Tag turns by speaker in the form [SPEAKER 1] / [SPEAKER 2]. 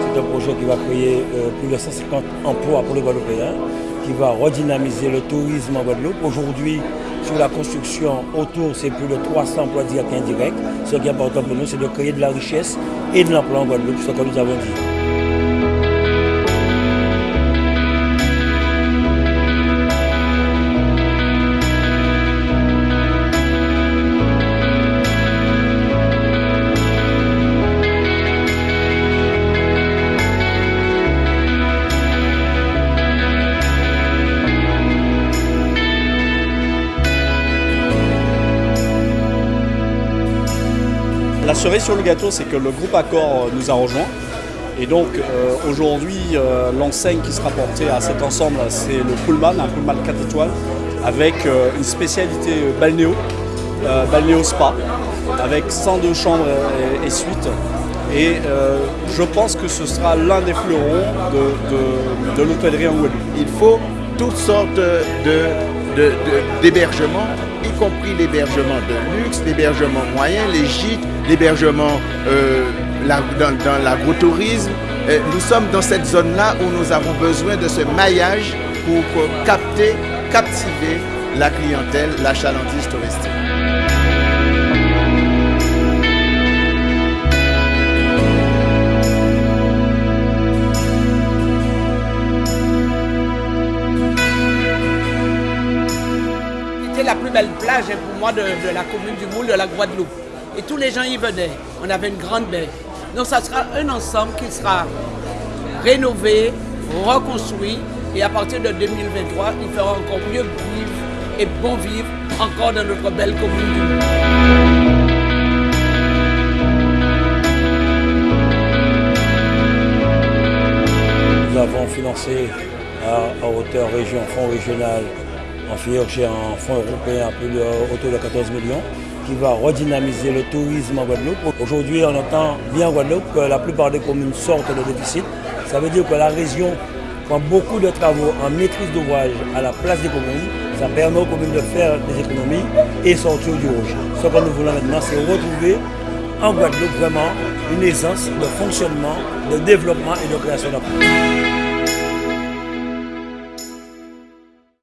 [SPEAKER 1] C'est un projet qui va créer euh, plus de 150 emplois pour les Guadeloupéens, qui va redynamiser le tourisme en Guadeloupe. Aujourd'hui, sur la construction autour, c'est plus de 300 emplois directs et indirects. Ce qui est important pour nous, c'est de créer de la richesse et de l'emploi en Guadeloupe, ce que nous avons dit.
[SPEAKER 2] La cerise sur le gâteau, c'est que le groupe Accor nous a rejoints. Et donc euh, aujourd'hui, euh, l'enseigne qui sera portée à cet ensemble, c'est le Pullman, un Pullman 4 étoiles, avec euh, une spécialité balnéo, balnéo spa, avec 102 chambres et, suites. Et je pense que ce sera l'un des fleurons de, l'hôtellerie en Guadeloupe.
[SPEAKER 3] Il faut toutes sortes d'hébergements y compris l'hébergement de luxe, l'hébergement moyen, les gîtes, l'hébergement euh, dans, l'agrotourisme. Euh, nous sommes dans cette zone-là où nous avons besoin de ce maillage pour capter, captiver la clientèle, la chalandise touristique.
[SPEAKER 4] La plus belle plage pour moi de, la commune du Moule, de la Guadeloupe. Et tous les gens y venaient. On avait une grande baie. Donc ça sera un ensemble qui sera rénové, reconstruit. Et à partir de 2023, il fera encore mieux vivre et bon vivre encore dans notre belle commune du Moule.
[SPEAKER 1] Nous avons financé à, hauteur région, fonds régional, en j'ai un fonds européen autour de 14 millions qui va redynamiser le tourisme en Guadeloupe. Aujourd'hui, on entend bien en Guadeloupe que la plupart des communes sortent de déficit. Ça veut dire que la région prend beaucoup de travaux en maîtrise d'ouvrage à la place des communes. Ça permet aux communes de faire des économies et sortir du rouge. Ce que nous voulons maintenant, c'est retrouver en Guadeloupe vraiment une essence de fonctionnement, de développement et de création d'emplois.